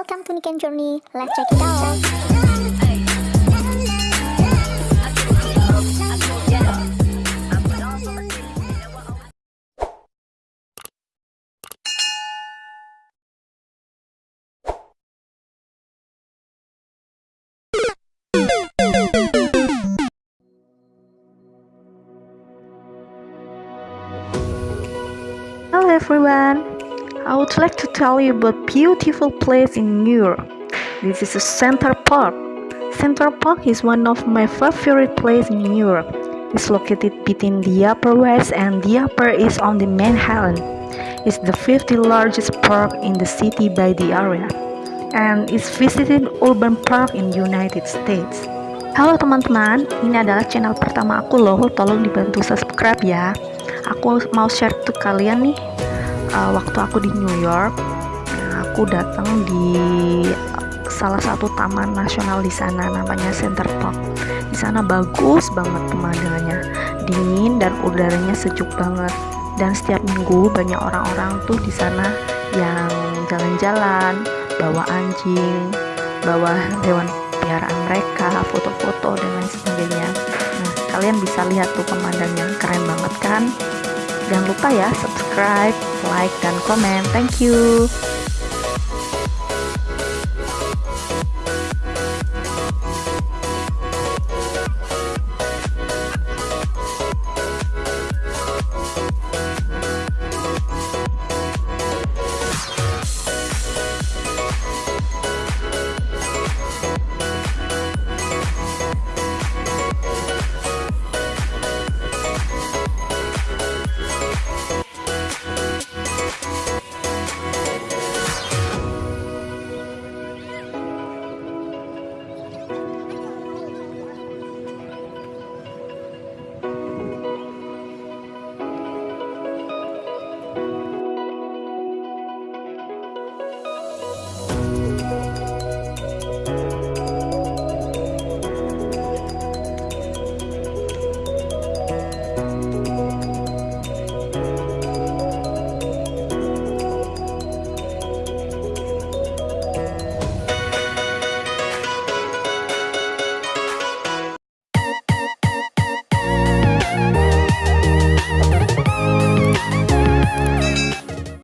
welcome to Niken Journey. Let's check it out. Hello everyone. I would like to tell you about beautiful place in New York. This is Center Park. Center Park is one of my favorite place in New York. It's located between the Upper West and the Upper East on the Manhattan. It's the 50th largest park in the city by the area, and it's visited urban park in United States. Halo teman-teman, ini adalah channel pertama aku loh, tolong dibantu subscribe ya. Aku mau share ke kalian nih, uh, waktu aku di New York, aku datang di salah satu taman nasional di sana namanya Center Park. Di sana bagus banget pemandangannya, dingin dan udaranya sejuk banget. Dan setiap minggu banyak orang-orang tuh di sana yang jalan-jalan, bawa anjing, bawa hewan peliharaan mereka, foto-foto dan lain sebagainya. Nah, kalian bisa lihat tuh pemandangannya keren banget kan? Jangan lupa ya subscribe, like, dan komen. Thank you.